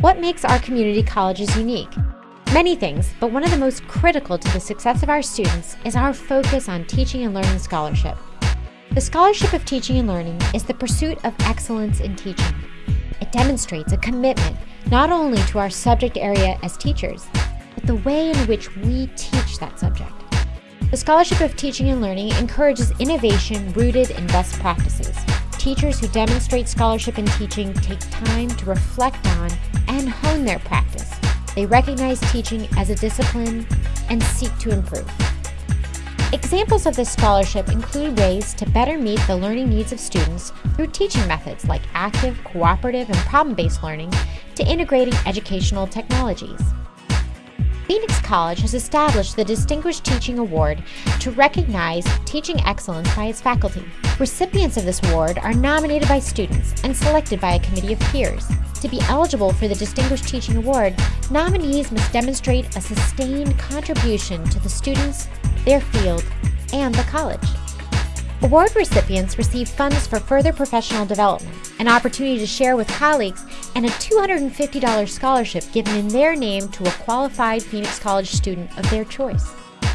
What makes our community colleges unique? Many things, but one of the most critical to the success of our students is our focus on teaching and learning scholarship. The Scholarship of Teaching and Learning is the pursuit of excellence in teaching. It demonstrates a commitment not only to our subject area as teachers, but the way in which we teach that subject. The Scholarship of Teaching and Learning encourages innovation rooted in best practices. Teachers who demonstrate scholarship in teaching take time to reflect on and hone their practice. They recognize teaching as a discipline and seek to improve. Examples of this scholarship include ways to better meet the learning needs of students through teaching methods like active, cooperative, and problem-based learning to integrating educational technologies. Phoenix College has established the Distinguished Teaching Award to recognize teaching excellence by its faculty. Recipients of this award are nominated by students and selected by a committee of peers. To be eligible for the Distinguished Teaching Award, nominees must demonstrate a sustained contribution to the students, their field, and the college. Award recipients receive funds for further professional development, an opportunity to share with colleagues, and a $250 scholarship given in their name to a qualified Phoenix College student of their choice.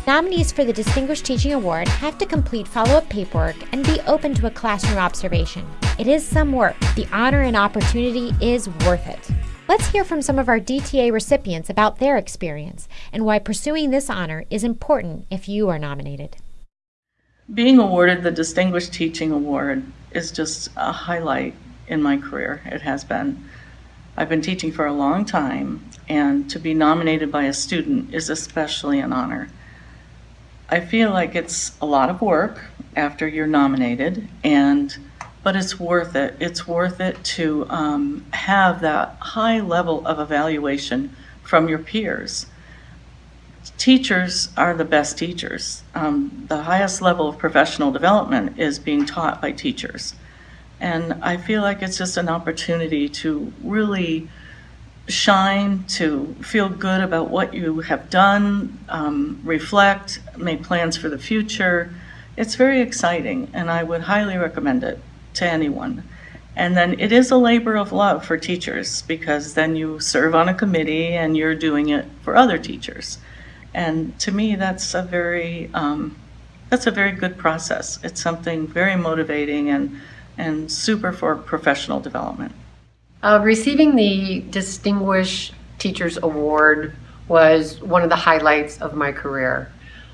Nominees for the Distinguished Teaching Award have to complete follow-up paperwork and be open to a classroom observation. It is some work. The honor and opportunity is worth it. Let's hear from some of our DTA recipients about their experience and why pursuing this honor is important if you are nominated. Being awarded the Distinguished Teaching Award is just a highlight in my career. It has been. I've been teaching for a long time, and to be nominated by a student is especially an honor. I feel like it's a lot of work after you're nominated, and but it's worth it. It's worth it to um, have that high level of evaluation from your peers teachers are the best teachers. Um, the highest level of professional development is being taught by teachers. And I feel like it's just an opportunity to really shine, to feel good about what you have done, um, reflect, make plans for the future. It's very exciting, and I would highly recommend it to anyone. And then it is a labor of love for teachers because then you serve on a committee and you're doing it for other teachers. And to me, that's a very um, that's a very good process. It's something very motivating and and super for professional development. Uh, receiving the Distinguished Teachers Award was one of the highlights of my career.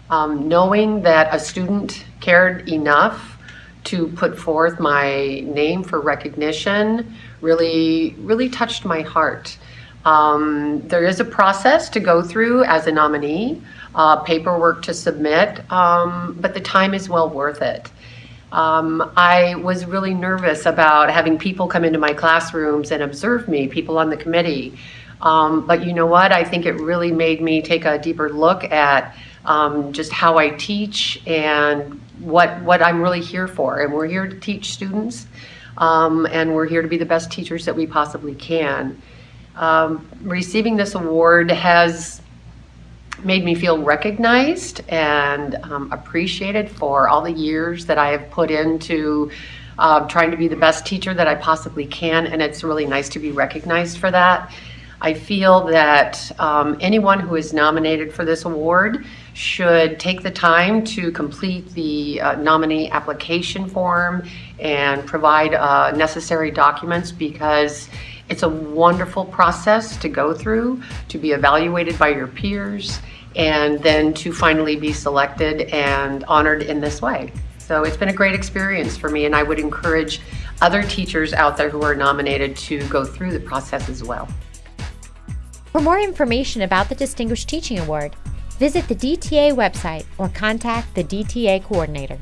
Um, knowing that a student cared enough to put forth my name for recognition really, really touched my heart. Um, there is a process to go through as a nominee, uh, paperwork to submit, um, but the time is well worth it. Um, I was really nervous about having people come into my classrooms and observe me, people on the committee. Um, but you know what? I think it really made me take a deeper look at um, just how I teach and what, what I'm really here for. And we're here to teach students, um, and we're here to be the best teachers that we possibly can. Um, receiving this award has made me feel recognized and um, appreciated for all the years that I have put into uh, trying to be the best teacher that I possibly can, and it's really nice to be recognized for that. I feel that um, anyone who is nominated for this award should take the time to complete the uh, nominee application form and provide uh, necessary documents because it's a wonderful process to go through, to be evaluated by your peers, and then to finally be selected and honored in this way. So it's been a great experience for me, and I would encourage other teachers out there who are nominated to go through the process as well. For more information about the Distinguished Teaching Award, visit the DTA website or contact the DTA coordinator.